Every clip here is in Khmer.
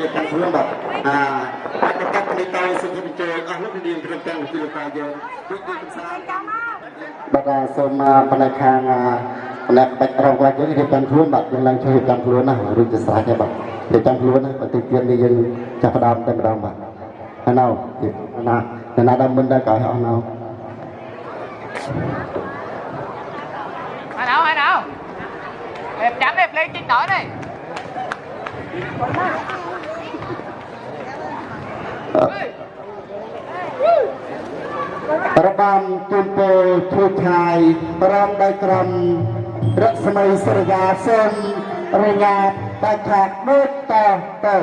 រមរំយើងរៀបចំខ្លួនបាទអាអាចប្រកាសពីតៃសុខវិជ្ជាអស់លោកនាងត្រឹមតែពីលោកតាយើងគឺគឺកំសាន្តបាទសូមផ្នែកខាងផ្នែកបាច់រងគាត់យើងរៀបចំខ្លួនបាទយើងឡើងជួយរៀបចំខ្លួនណារួចទៅស្រេចហើយបាទរៀបចំខ្លួនណាបន្តិចទៀតនេះយើងចាប់ផ្ដើមតែម្ដងបាទហើយណៅណាណាដល់មុនដល់ក្រោយអស់ណៅ hai đâu hai đâu đẹp chấm đẹp lên trên nổi đi របាំជូនពរឈូឆាយប្រំដោយក្រមរស្មីសរិយាសូមរញ្ញាតតែខាតដូចតទៅ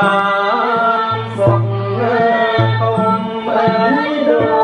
ai ban phật không ấy đơn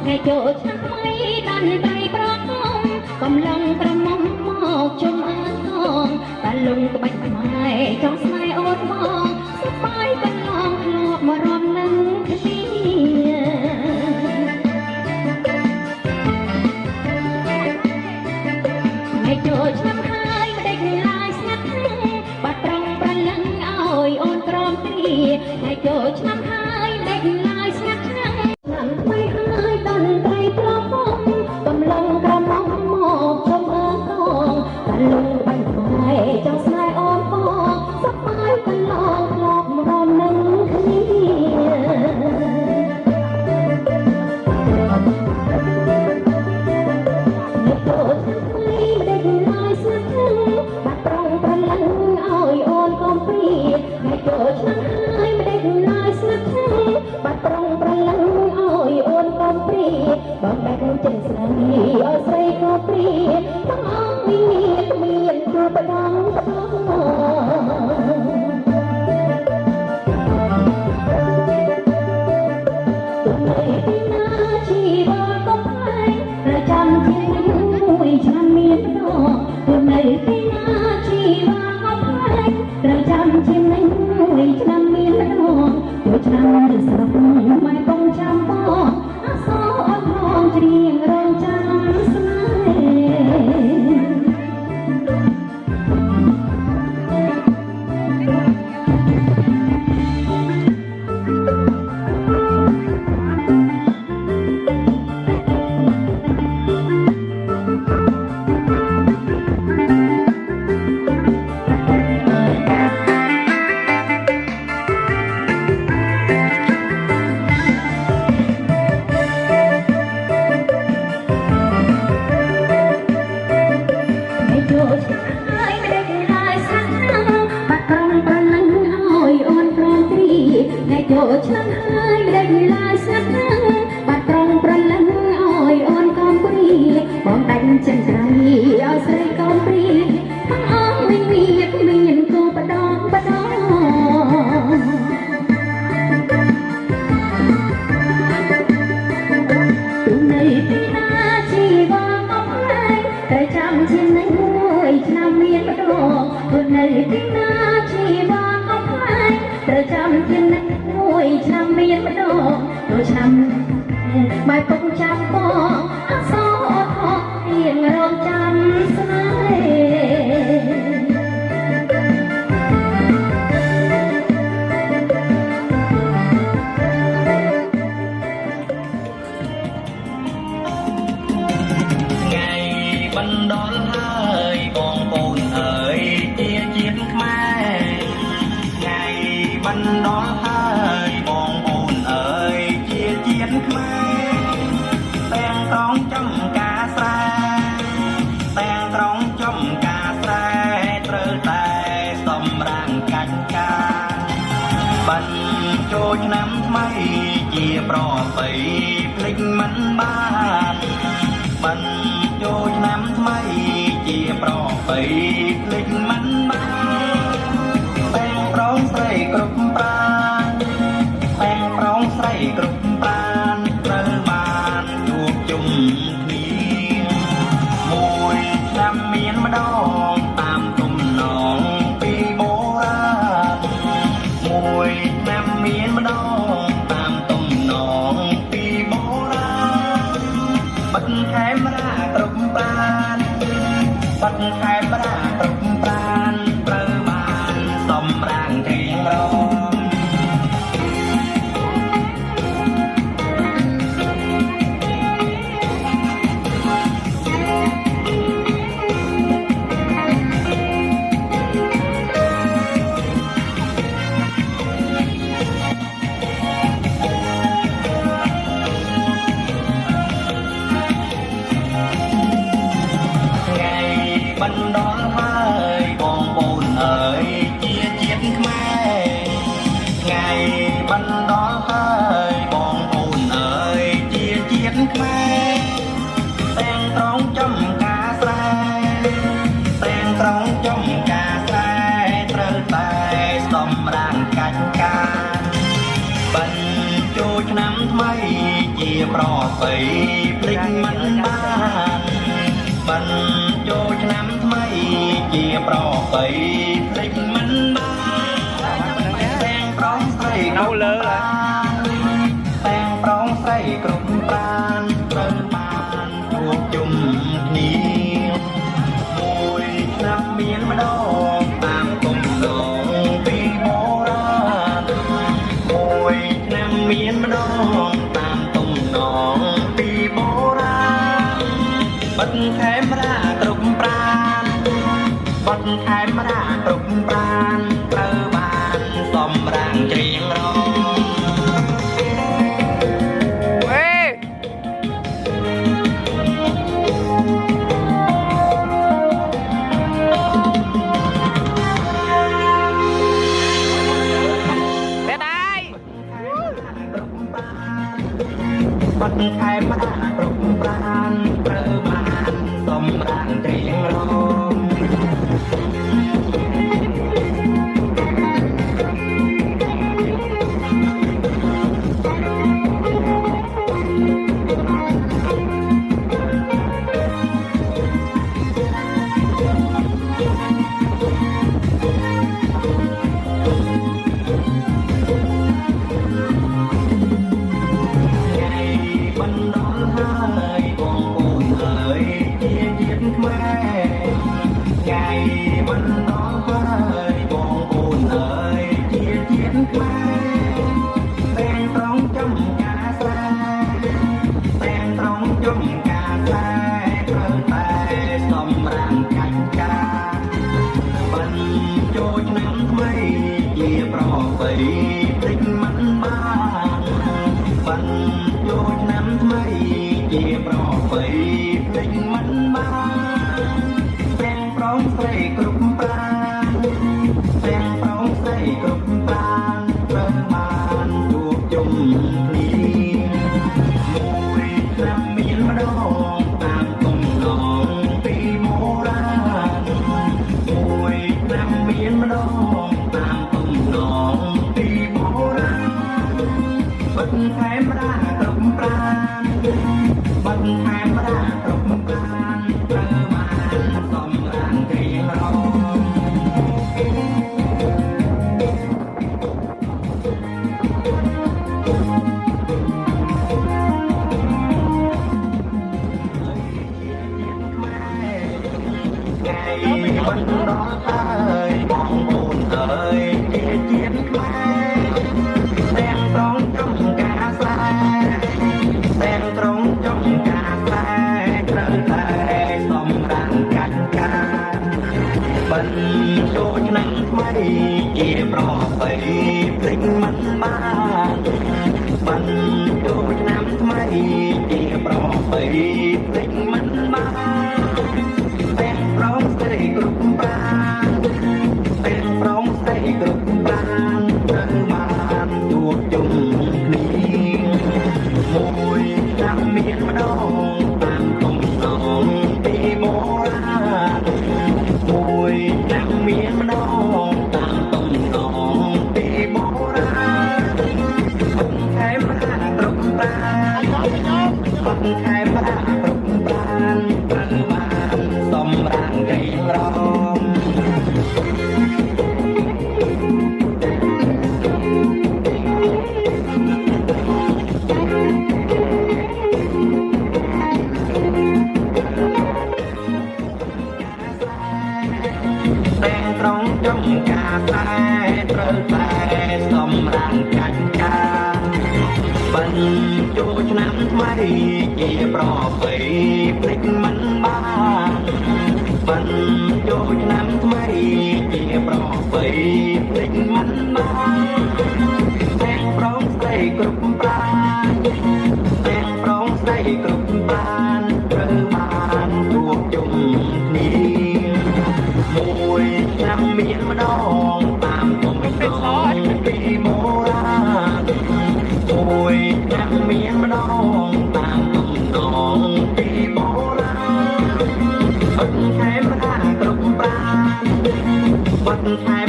ថ្ងៃចូលឆ្នាំថ្មីដល់ដៃប្រកងកំឡុងប្រមុំមកជុំអើកងតាលុងក្បាច់ខ្មែរចង់ស្នេហ៍អូនមក បាត់ចូលឆ្នាំថ្មីជាប្របីភ្លេចមិនបានបាត់ចូលឆ្នាំថ្មីជាប្របីភ្លេចមិនបាន ប្របីភ្លេច มัฒนากลุ่มปรบ้าน melody Hãy subscribe cho kênh Ghiền Mì Gõ Để không bỏ lỡ những video hấp dẫn Eat បានពេលប្រងស្ដីគ្រប់បានត្រូវបានរួមជុំគ្នាមួយឆ្នាំមានម្ដងតាមក៏មិនដល់ពីមរាមួយឆ្នាំមានម្ដងតាមក៏មិនដល់ពីមរាអត់ខែមិនបានគ្រប់បានបាត់ខែ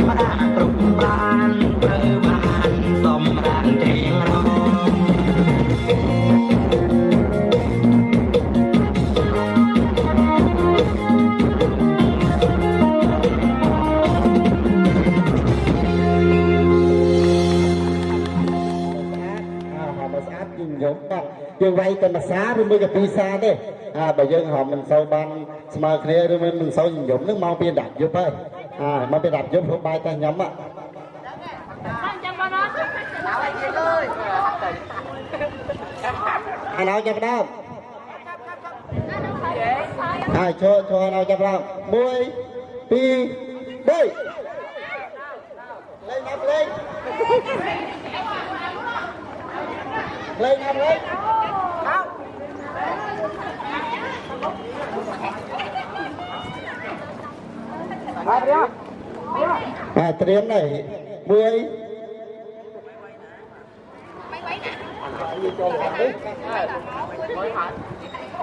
យើងវាយតែភាសាឬមួយក៏ពីរសាទេអាបើយើងហៅមិនសូវបានស្មើគ្នាឬមិនមិនសូវញញឹមនឹងមកពីដាប់យប់ហើយអាមកពីដាប់យប់ហូបបាយតែញ៉ាំហ่ะ Nào anh Kiên ơi. អាណៅចាប់ដើមហើយឈរឈរអាណៅចាប់ដើម1 2 3លេងណាប់លេងលេងណាប់លេង អាត្រៀមនេះមួយ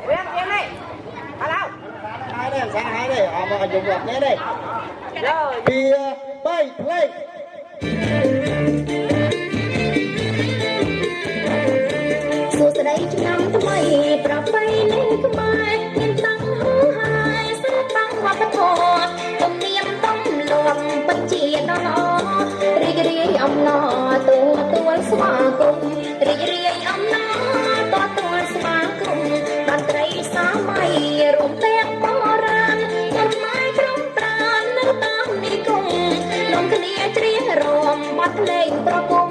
Kiên Kiên đi. Alo. ហើយនេះសាហើយនេះអមមកយកមកនេះនេះ Rồi. ពី3ភ្លេង អំណរទូទួលស្វាគមន៍រីករាយអំណរតទួលស្វាគមន៍តន្ត្រីសម័យរួមទាំងបរាណចំម៉ាយក្រុមប្រាននៅតាមនិគមនាំគ្នាច្រៀងរំបទភ្លេងប្រគំ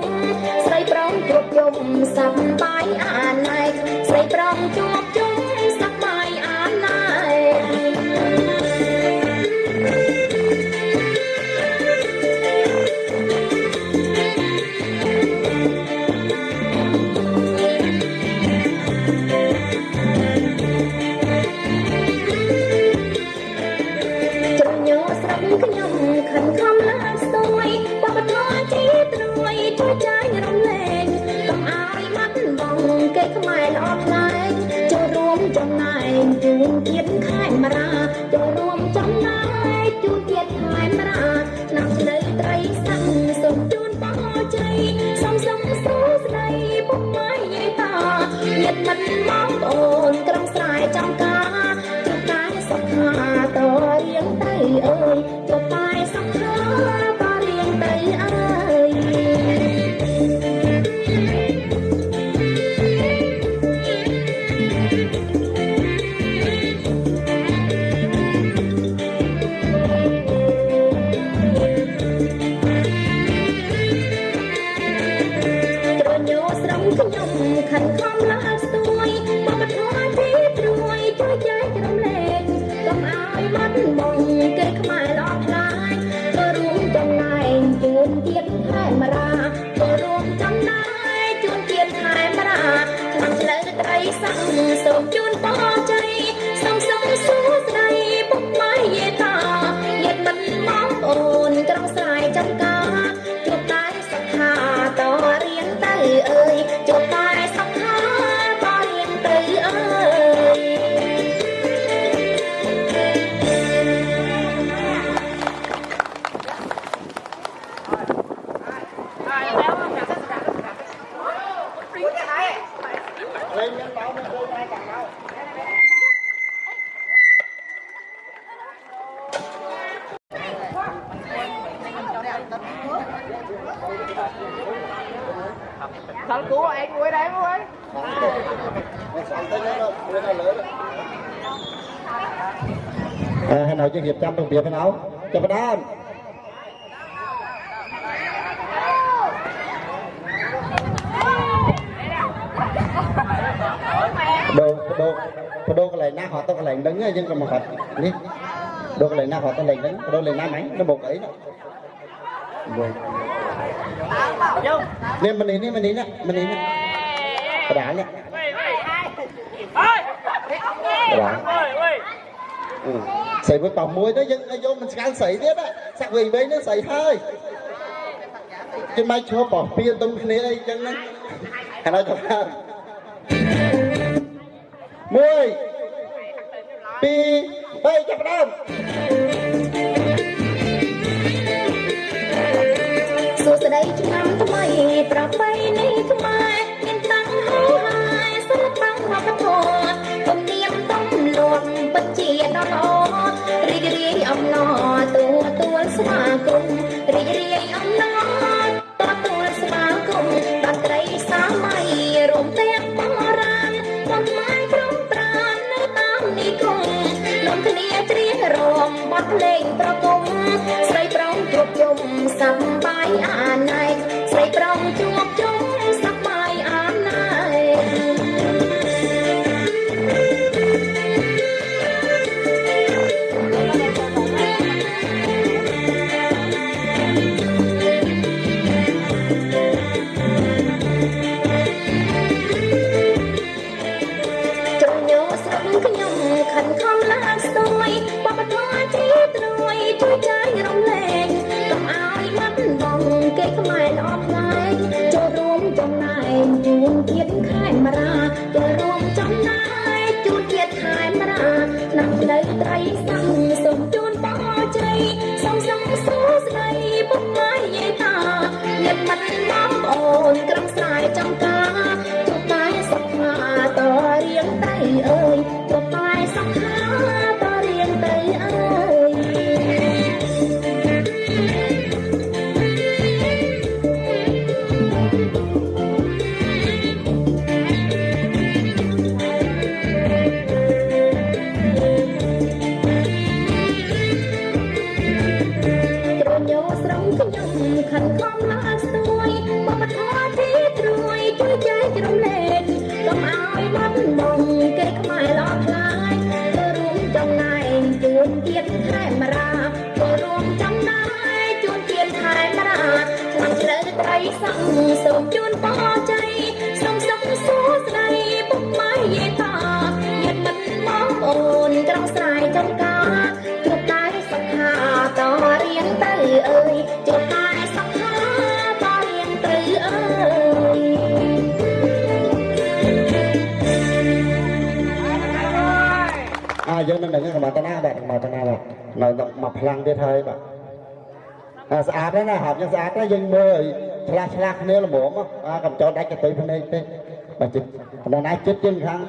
ស្រីប្រងគ្រប់យំសប្បាយអាណៃស្រីប្រងជួ ខ្ញុំខិនខំឡាស្ទួយបបធរជាត្រួយជួយចាយរំលែងកុំឲ្យបាត់បង់គេខ្មែរល្អខ្លាំងចូលរួមចំណែកជូនជាតិខេមរាចូលរួមចំណែកជូនជាតិខេមរាឆ្នាំឆ្លូវត្រីសាំងសូមជូនបងជ័យសំសំសួស្ដីពុកម៉ែយាយតាញាតិមិនមកអូនក្រុងស្រែចំការជួបតែសុខាតរៀងទៅអើយ ស្រំខ្ Thằng cú anh ngồi đây ngồi. មិនស្អត់ទេដល់មួយដល់លើអឺហើយនៅយើងរៀបចំរបៀបហ្នឹងចាប់ផ្ដើមដូដូដូកន្លែងណាហត់ទៅក ន្លែងហ្នឹងយើងក៏មកហត់នេះដូកន្លែងណាហត់ទៅកន្លែងហ្នឹងដូកន្លែងណាហ្មងនៅមុខអីណាមួយនេះមិននេះនេះមិននេះណាមិននេះណាបដានេះ Ơi. បដា Ơi ơi. ស្រីមួយប៉មួយទៅយើងយកមិនស្គាល់ស្រីទៀតសាក់វិញវិញហ្នឹងស្រីហើយគេមិនឈរបោះពៀនទុំគ្នាអីចឹងហ្នឹងហើយដល់ចាប់ដើមមួយពីរបីចាប់ដើម ក្តីឆ្នាំថ្មីប្រពៃណីខ្មែរមានតាំងហូរហើយសិល្បៈវប្បធម៌ទំនៀមទំលាប់ពិតជាដ៏ល្អរីករាយអំណរទទួលស្វាគមន៍រីករាយអំណរទទួលស្វាគមន៍តន្ត្រីសាម័យរួមទាំងបរាណបំមាយក្រុមប្រាណនៅតាមនិគមនាំគ្នាច្រៀងរំបទភ្លេងប្រគំស្រីប្រងគ្រប់យំសម្ I night. បាទតាណាបាទនៅមកផ្លាំងទៀតហើយបាទអាស្អាតណាស់ហាប់យ៉ាងស្អាតណាស់យើងមើលឆ្លាស់ឆ្លាស់គ្នាល្មមអាកំចោតដាច់កន្ទុយភ្នែកទេបាទចិត្តបណ្ដាចិត្តយើងខាង